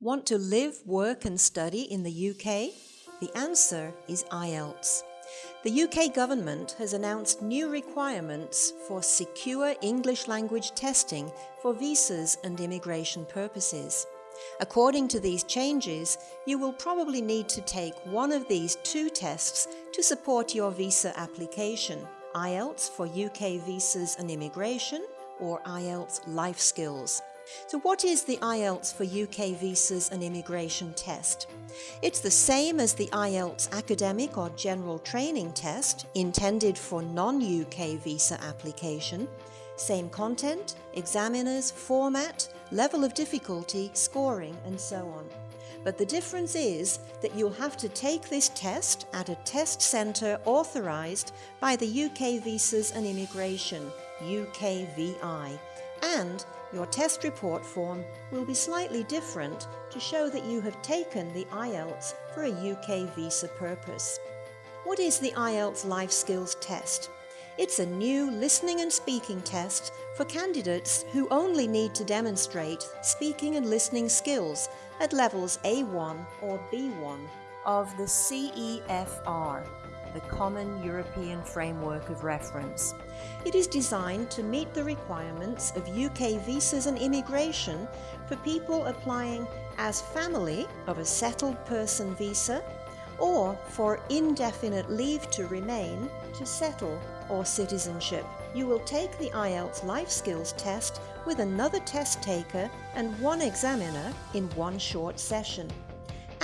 Want to live, work and study in the UK? The answer is IELTS. The UK government has announced new requirements for secure English language testing for visas and immigration purposes. According to these changes, you will probably need to take one of these two tests to support your visa application, IELTS for UK visas and immigration or IELTS Life Skills. So what is the IELTS for UK visas and immigration test? It's the same as the IELTS academic or general training test intended for non-UK visa application. Same content, examiners, format, level of difficulty, scoring and so on. But the difference is that you'll have to take this test at a test centre authorised by the UK Visas and Immigration, UKVI, and your test report form will be slightly different to show that you have taken the IELTS for a UK visa purpose. What is the IELTS Life Skills Test? It's a new listening and speaking test for candidates who only need to demonstrate speaking and listening skills at levels A1 or B1 of the CEFR, the Common European Framework of Reference. It is designed to meet the requirements of UK visas and immigration for people applying as family of a settled person visa or for indefinite leave to remain, to settle or citizenship. You will take the IELTS Life Skills test with another test taker and one examiner in one short session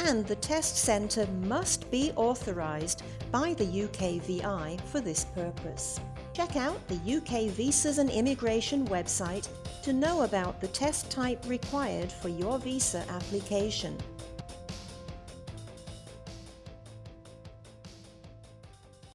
and the test centre must be authorised by the UKVI for this purpose. Check out the UK Visas and Immigration website to know about the test type required for your visa application.